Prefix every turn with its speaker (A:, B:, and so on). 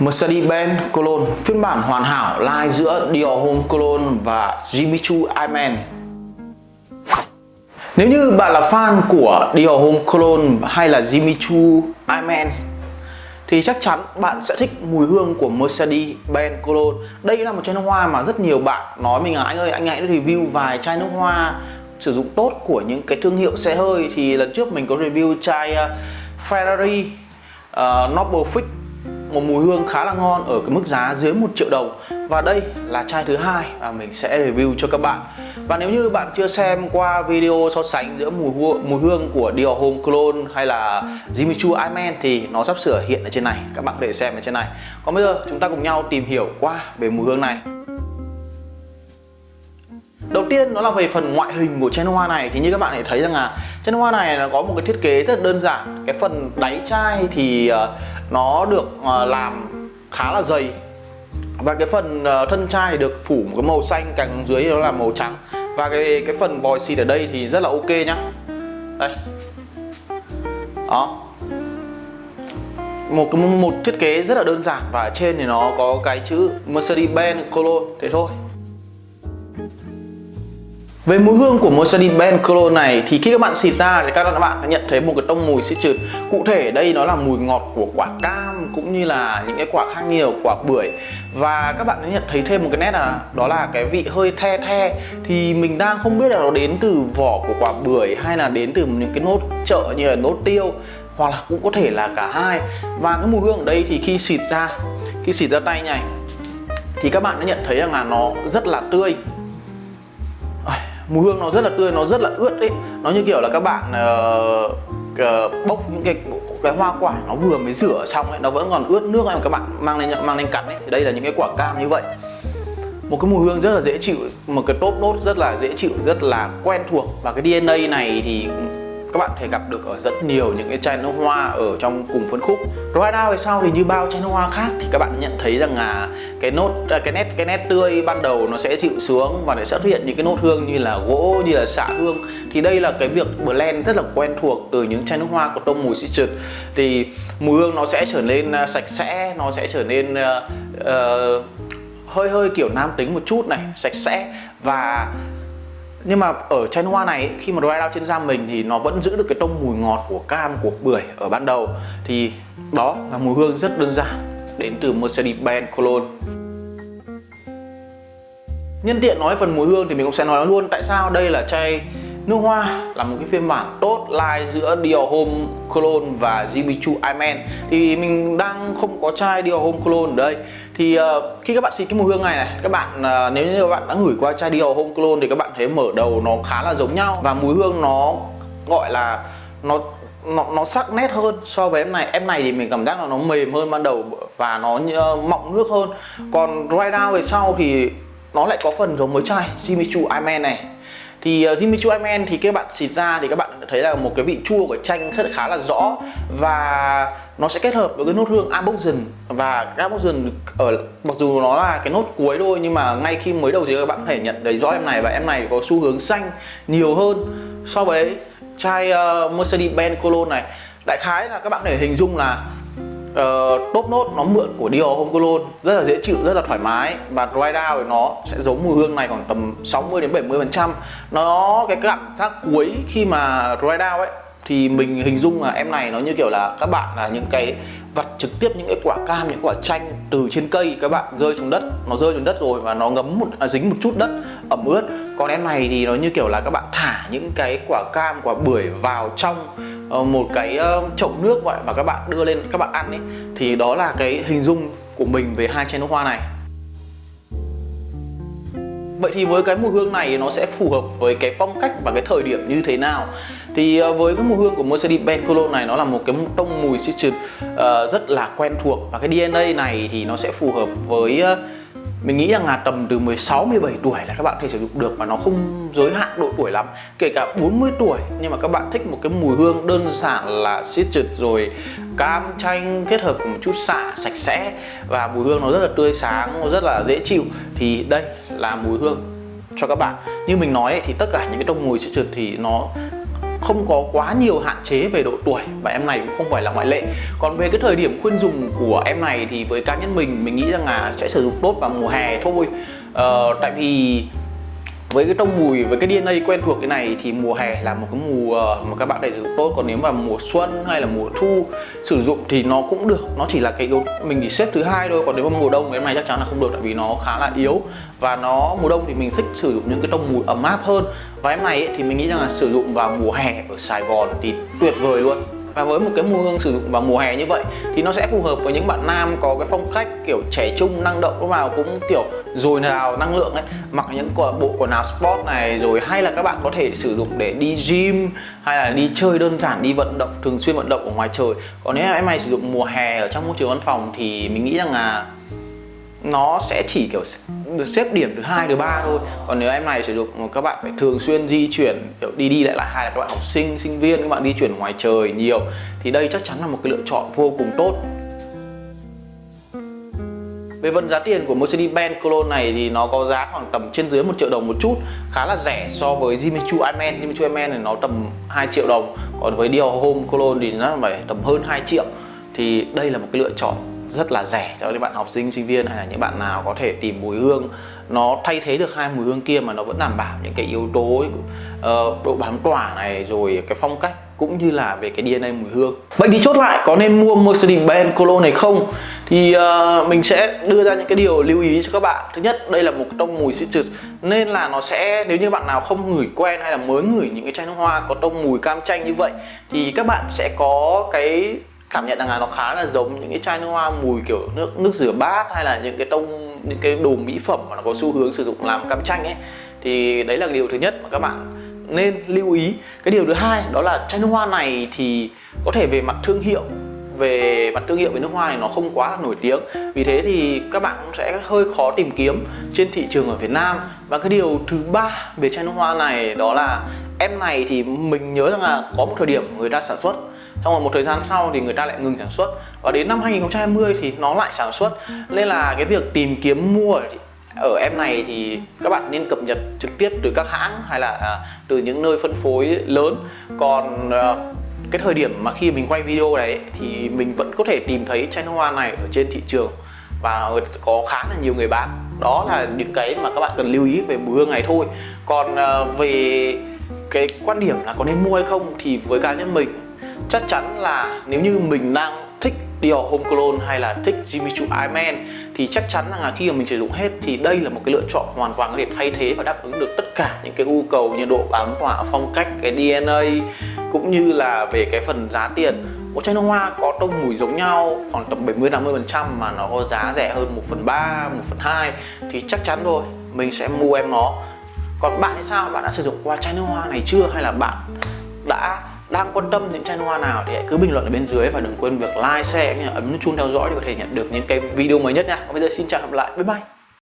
A: Mercedes-Benz Cologne. Phiên bản hoàn hảo lai giữa Dior Homme Cologne và Jimmy Choo Iman Nếu như bạn là fan của Dior Homme Cologne hay là Jimmy Choo Iman thì chắc chắn bạn sẽ thích mùi hương của Mercedes-Benz Cologne. Đây là một chai nước hoa mà rất nhiều bạn nói mình là anh ơi anh hãy review vài chai nước hoa sử dụng tốt của những cái thương hiệu xe hơi. Thì lần trước mình có review chai ờ, Ferrari uh, Noble Fix một mùi hương khá là ngon ở cái mức giá dưới 1 triệu đồng. Và đây là chai thứ hai mà mình sẽ review cho các bạn. Và nếu như bạn chưa xem qua video so sánh giữa mùi hương, mùi hương của Dior Homme Cologne hay là Jimmy Choo Iman thì nó sắp sửa hiện ở trên này. Các bạn có thể xem ở trên này. Còn bây giờ chúng ta cùng nhau tìm hiểu qua về mùi hương này. Đầu tiên nó là về phần ngoại hình của chai nước hoa này. Thì như các bạn thể thấy rằng là chai nước hoa này nó có một cái thiết kế rất đơn giản. Cái phần đáy chai thì uh, nó được ờ, làm khá là dày. Và cái phần ờ, thân chai được phủ một cái màu xanh, càng dưới đó là màu trắng. Và cái cái phần vòi xịt ở đây thì rất là ok nhá. Đây. Đó. Một một thiết kế rất là đơn giản và ở trên thì nó có cái chữ Mercedes-Benz Cologne thế thôi về mùi hương của Mercedes-Benz Cologne này thì khi các bạn xịt ra thì các bạn nhận thấy một cái tông mùi xịt trượt Cụ thể đây nó là mùi ngọt của quả cam cũng như là những cái quả khác nhiều, quả bưởi. Và các bạn sẽ nhận thấy thêm một cái nét là đó là cái vị hơi the the. Thì mình đang không biết là nó đến từ vỏ của quả bưởi hay là đến từ những cái nốt chợ như là nốt tiêu Hoặc là cũng có thể là cả hai. Và cái mùi hương ở đây thì khi xịt ra, khi xịt ra tay này thì các bạn sẽ nhận thấy rằng là nó rất là tươi mùi hương nó rất là tươi nó rất là ướt đấy nó như kiểu là các bạn uh, uh, bốc những cái cái hoa quả nó vừa mới rửa xong ấy nó vẫn còn ướt nước ấy mà các bạn mang lên mang lên cắn ấy. Thì đây là những cái quả cam như vậy. Một cái mùi hương rất là dễ chịu một cái top nốt rất là dễ chịu rất là quen thuộc. Và cái DNA này thì các bạn thể gặp được ở rất nhiều những cái chai nước hoa ở trong cùng phân khúc. Ride Out về sau thì như bao chai nước hoa khác thì các bạn nhận thấy rằng là cái nốt à, cái nét cái nét tươi ban đầu nó sẽ chịu xuống và nó sẽ xuất hiện những cái nốt hương như là gỗ như là xạ hương. Thì đây là cái việc blend rất là quen thuộc từ những chai nước hoa có tông mùi citrus thì mùi hương nó sẽ trở nên à, sạch sẽ nó sẽ trở nên uh, uh, hơi hơi kiểu nam tính một chút này sạch sẽ. Và nhưng mà ở chai hoa này, khi mà dry out trên da mình thì nó vẫn giữ được cái tông mùi ngọt của cam, của bưởi ở ban đầu. Thì đó là mùi hương rất đơn giản, đến từ Mercedes-Benz Cologne. Nhân tiện nói phần mùi hương thì mình cũng sẽ nói luôn tại sao đây là chai nước hoa là một cái phiên bản tốt lai giữa Dior Home Cologne và Jimmy Choo Iman thì mình đang không có chai Dior Home Cologne ở đây thì uh, khi các bạn xịt cái mùi hương này này các bạn uh, nếu như các bạn đã gửi qua chai Dior home Cologne thì các bạn thấy mở đầu nó khá là giống nhau và mùi hương nó gọi là nó nó, nó sắc nét hơn so với em này. Em này thì mình cảm giác là nó mềm hơn ban đầu và nó uh, mọng nước hơn. Còn right now về sau thì nó lại có phần giống với chai Jimmy Choo Iman này thì uh, Jimmy Choo Iman thì các bạn xịt ra thì các bạn thấy là một cái vị chua của chanh rất khá là rõ và nó sẽ kết hợp với cái nốt hương Aboxen và cái ở mặc dù nó là cái nốt cuối thôi nhưng mà ngay khi mới đầu thì các bạn có thể nhận thấy rõ em này và em này có xu hướng xanh nhiều hơn so với chai uh, Mercedes-Benz Cologne này. Đại khái là các bạn có thể hình dung là Ờ, uh, top nốt nó mượn của Dior Home Cologne rất là dễ chịu rất là thoải mái. Và dry down thì nó sẽ giống mùi hương này khoảng tầm 60 đến 70 phần trăm. Nó cái cảm giác cuối khi mà dry down ấy thì mình hình dung là em này nó như kiểu là các bạn là những cái vặt trực tiếp những cái quả cam những quả chanh từ trên cây các bạn rơi xuống đất. Nó rơi xuống đất rồi và nó ngấm một à, dính một chút đất ẩm ướt. Còn em này thì nó như kiểu là các bạn thả những cái quả cam quả bưởi vào trong Ờ, một cái ờ, chậu nước vậy và các bạn đưa lên các bạn ăn ấy thì đó là cái hình dung của mình về hai chai nước hoa này. Vậy thì với cái mùi hương này nó sẽ phù hợp với cái phong cách và cái thời điểm như thế nào? Thì ờ, với cái mùi hương của Mercedes-Benz Cologne này nó là một cái tông mùi citrus uh, rất là quen thuộc và cái DNA này thì nó sẽ phù hợp với uh, mình nghĩ rằng là tầm từ 16 17 tuổi là các bạn có thể sử dụng được và nó không giới hạn độ tuổi lắm. Kể cả 40 tuổi nhưng mà các bạn thích một cái mùi hương đơn giản là citrus rồi cam chanh kết hợp cùng một chút xạ sạch sẽ và mùi hương nó rất là tươi sáng nó rất là dễ chịu thì đây là mùi hương cho các bạn. Như mình nói ấy, thì tất cả những cái tông mùi citrus thì nó không có quá nhiều hạn chế về độ tuổi và em này cũng không phải là ngoại lệ. Còn về cái thời điểm khuyên dùng của em này thì với cá nhân mình mình nghĩ rằng là sẽ sử dụng tốt vào mùa hè thôi. Ờ, tại vì với cái tông mùi với cái DNA quen thuộc cái này thì mùa hè là một cái mùa mà các bạn để sử dụng tốt. Còn nếu mà mùa xuân hay là mùa thu sử dụng thì nó cũng được. Nó chỉ là cái yếu mình chỉ xếp thứ hai thôi. Còn nếu mà mùa đông em này chắc chắn là không được tại vì nó khá là yếu. Và nó mùa đông thì mình thích sử dụng những cái tông mùi ấm áp hơn và em này ấy, thì mình nghĩ rằng là sử dụng vào mùa hè ở Sài Gòn thì tuyệt vời luôn. Và với một cái mùi hương sử dụng vào mùa hè như vậy thì nó sẽ phù hợp với những bạn nam có cái phong cách kiểu trẻ trung năng động lúc nào cũng kiểu dồi nào năng lượng ấy. Mặc những bộ quần áo sport này rồi hay là các bạn có thể sử dụng để đi gym hay là đi chơi đơn giản đi vận động thường xuyên vận động ở ngoài trời. Còn nếu em này sử dụng mùa hè ở trong môi trường văn phòng thì mình nghĩ rằng là nó sẽ chỉ kiểu được xếp điểm thứ hai, thứ ba thôi. Còn nếu em này sử dụng, các bạn phải thường xuyên di chuyển, kiểu đi đi lại lại hay là các bạn học sinh sinh viên, các bạn di chuyển ngoài trời nhiều, thì đây chắc chắn là một cái lựa chọn vô cùng tốt. Về phần giá tiền của Mercedes-Benz Cologne này thì nó có giá khoảng tầm trên dưới một triệu đồng một chút, khá là rẻ so với Jimichu Iman Jimichu Iman thì nó tầm 2 triệu đồng, còn với Dior Home Cologne thì nó phải tầm hơn 2 triệu. Thì đây là một cái lựa chọn rất là rẻ cho những bạn học sinh sinh viên hay là những bạn nào có thể tìm mùi hương. Nó thay thế được hai mùi hương kia mà nó vẫn đảm bảo những cái yếu tố uh, độ bám tỏa này rồi cái phong cách cũng như là về cái DNA mùi hương. Vậy đi chốt lại có nên mua Mercedes-Benz Cologne này không? Thì uh, mình sẽ đưa ra những cái điều lưu ý cho các bạn. Thứ nhất đây là một tông mùi citrus Nên là nó sẽ nếu như bạn nào không ngửi quen hay là mới ngửi những cái chai nước hoa có tông mùi cam chanh như vậy Thì các bạn sẽ có cái cảm nhận rằng là nó khá là giống những cái chai nước hoa mùi kiểu nước nước rửa bát hay là những cái tông, những cái đồ mỹ phẩm mà nó có xu hướng sử dụng làm cam chanh ấy. Thì đấy là điều thứ nhất mà các bạn nên lưu ý. Cái điều thứ hai đó là chai nước hoa này thì có thể về mặt thương hiệu, về mặt thương hiệu về nước hoa này nó không quá là nổi tiếng. Vì thế thì các bạn cũng sẽ hơi khó tìm kiếm trên thị trường ở Việt Nam. Và cái điều thứ ba về chai nước hoa này đó là em này thì mình nhớ rằng là có một thời điểm người ta sản xuất xong rồi một thời gian sau thì người ta lại ngừng sản xuất. Và đến năm 2020 thì nó lại sản xuất. Nên là cái việc tìm kiếm mua ở em này thì các bạn nên cập nhật trực tiếp từ các hãng hay là à, từ những nơi phân phối lớn. Còn ờ, cái thời điểm mà khi mình quay video đấy thì mình vẫn có thể tìm thấy chai nước hoa này ở trên thị trường. Và có khá là nhiều người bán. Đó là những cái mà các bạn cần lưu ý về mùi hương này thôi. Còn ờ, về cái quan điểm là có nên mua hay không thì với cá nhân mình chắc chắn là nếu như mình đang thích Dior Home Cologne hay là thích Jimmy Choo man thì chắc chắn là khi mà mình sử dụng hết thì đây là một cái lựa chọn hoàn toàn có thể thay thế và đáp ứng được tất cả những cái yêu cầu như độ bám hỏa, phong cách cái DNA cũng như là về cái phần giá tiền. Một chai nước hoa có tông mùi giống nhau khoảng tầm 70 50 phần trăm mà nó có giá rẻ hơn 1 phần 3 1 phần 2 thì chắc chắn rồi mình sẽ mua em nó. Còn bạn thì sao? Bạn đã sử dụng qua chai nước hoa này chưa hay là bạn đã đang quan tâm những chai hoa nào thì hãy cứ bình luận ở bên dưới và đừng quên việc like, share, ấn chuông theo dõi để có thể nhận được những cái video mới nhất nha. Còn bây giờ xin chào và hẹn gặp lại. Bye bye.